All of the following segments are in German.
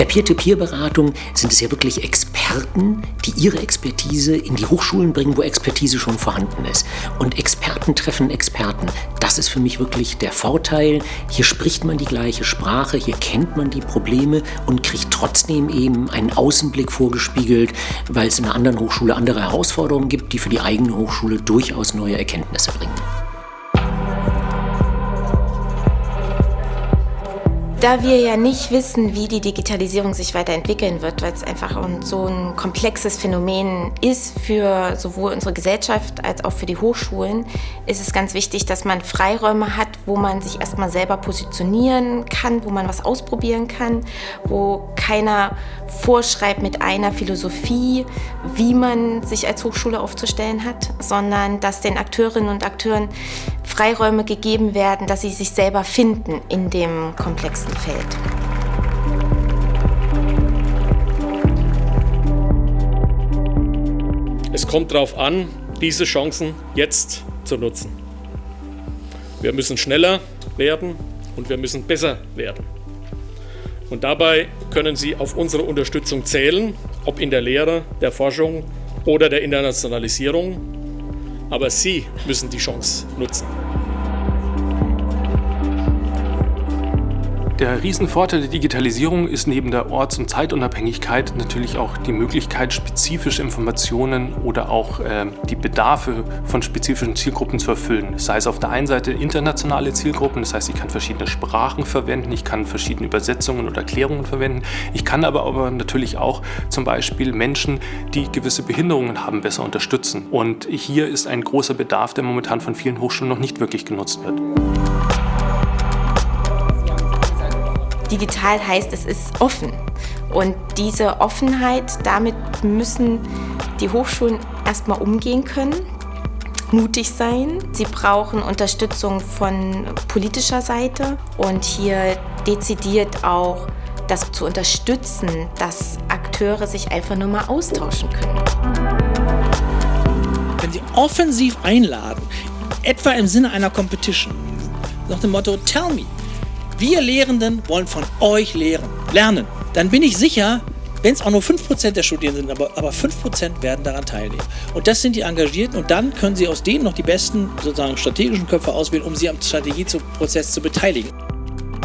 der Peer-to-Peer-Beratung sind es ja wirklich Experten, die ihre Expertise in die Hochschulen bringen, wo Expertise schon vorhanden ist. Und Experten treffen Experten. Das ist für mich wirklich der Vorteil. Hier spricht man die gleiche Sprache, hier kennt man die Probleme und kriegt trotzdem eben einen Außenblick vorgespiegelt, weil es in einer anderen Hochschule andere Herausforderungen gibt, die für die eigene Hochschule durchaus neue Erkenntnisse bringen. Da wir ja nicht wissen, wie die Digitalisierung sich weiterentwickeln wird, weil es einfach so ein komplexes Phänomen ist für sowohl unsere Gesellschaft als auch für die Hochschulen, ist es ganz wichtig, dass man Freiräume hat, wo man sich erstmal selber positionieren kann, wo man was ausprobieren kann, wo keiner vorschreibt mit einer Philosophie, wie man sich als Hochschule aufzustellen hat, sondern dass den Akteurinnen und Akteuren Freiräume gegeben werden, dass sie sich selber finden in dem komplexen Feld. Es kommt darauf an, diese Chancen jetzt zu nutzen. Wir müssen schneller werden und wir müssen besser werden. Und dabei können Sie auf unsere Unterstützung zählen, ob in der Lehre, der Forschung oder der Internationalisierung. Aber Sie müssen die Chance nutzen. Der Riesenvorteil der Digitalisierung ist neben der Orts- und Zeitunabhängigkeit natürlich auch die Möglichkeit, spezifische Informationen oder auch äh, die Bedarfe von spezifischen Zielgruppen zu erfüllen. Sei es auf der einen Seite internationale Zielgruppen, das heißt, ich kann verschiedene Sprachen verwenden, ich kann verschiedene Übersetzungen oder Erklärungen verwenden. Ich kann aber, aber natürlich auch zum Beispiel Menschen, die gewisse Behinderungen haben, besser unterstützen. Und hier ist ein großer Bedarf, der momentan von vielen Hochschulen noch nicht wirklich genutzt wird. Digital heißt, es ist offen. Und diese Offenheit, damit müssen die Hochschulen erstmal umgehen können, mutig sein. Sie brauchen Unterstützung von politischer Seite und hier dezidiert auch das zu unterstützen, dass Akteure sich einfach nur mal austauschen können. Wenn Sie offensiv einladen, etwa im Sinne einer Competition, nach dem Motto Tell me, wir Lehrenden wollen von euch lehren, lernen. Dann bin ich sicher, wenn es auch nur 5% der Studierenden sind, aber, aber 5% werden daran teilnehmen. Und das sind die Engagierten und dann können sie aus denen noch die besten sozusagen strategischen Köpfe auswählen, um sie am Strategieprozess zu beteiligen.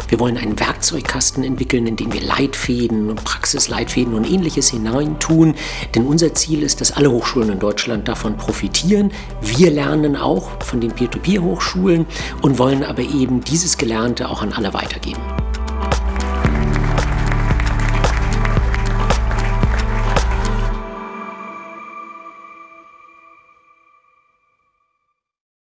Wir wollen einen Werkzeugkasten entwickeln, in den wir Leitfäden und Praxisleitfäden und ähnliches hineintun. Denn unser Ziel ist, dass alle Hochschulen in Deutschland davon profitieren. Wir lernen auch von den Peer-to-Peer-Hochschulen und wollen aber eben dieses Gelernte auch an alle weitergeben.